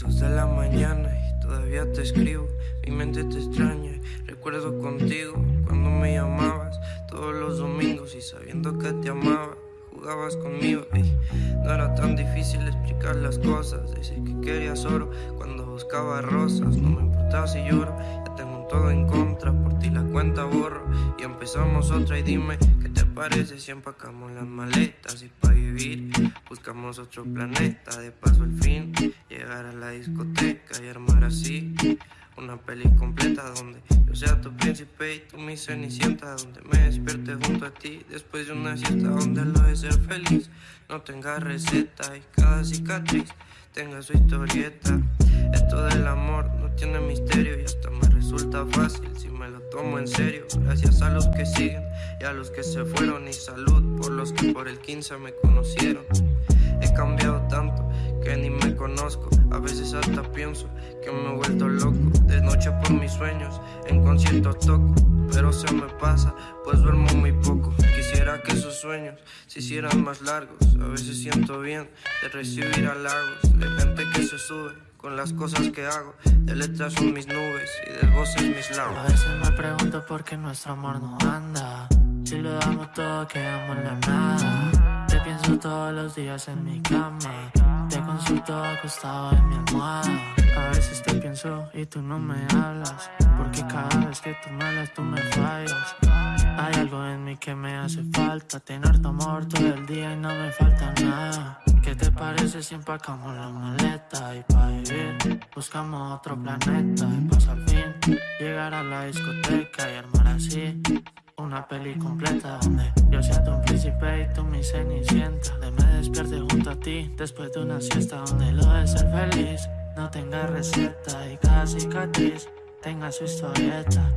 Dos de la mañana y todavía te escribo. Mi mente te extraña. Recuerdo contigo cuando me llamabas todos los domingos y sabiendo que te amaba. Jugabas conmigo y no era tan difícil explicar las cosas. Decir que querías oro cuando buscaba rosas. No me importaba si lloro, ya tengo todo en contra. Por ti la cuenta borro y empezamos otra. Y dime qué te parece si empacamos las maletas y para vivir buscamos otro planeta. De paso al fin a la discoteca y armar así una peli completa donde yo sea tu príncipe y tú mi cenicienta Donde me despierte junto a ti después de una siesta Donde lo de ser feliz no tenga receta Y cada cicatriz tenga su historieta. Esto del amor no tiene misterio y hasta me resulta fácil si me lo tomo en serio. Gracias a los que siguen y a los que se fueron Y salud por los que por el 15 me conocieron. He cambiado tanto que ni me conozco. A veces hasta pienso que me he vuelto loco. De noche por mis sueños, en concierto toco. Pero se me pasa, pues duermo muy poco. Quisiera que esos sueños se hicieran más largos. A veces siento bien de recibir halagos de gente que se sube con las cosas que hago. De letras son mis nubes y de voces mis labios. A veces me pregunto por qué nuestro amor no anda. Si lo damos todo, quedamos en la nada. Pienso todos los días en mi cama. Te consulto acostado en mi almohada. A veces te pienso y tú no me hablas. Porque cada vez que tú me hablas, tú me fallas. Hay algo en mí que me hace falta. Tener tu amor todo el día y no me falta nada. ¿Qué te parece si empacamos la maleta? Y pa' vivir, buscamos otro planeta. Y pasa al fin, llegar a la discoteca y armar así una peli completa donde yo siento un príncipe y tú después de una siesta Donde lo de ser feliz. No tenga receta Y cada cicatriz. Tenga su historieta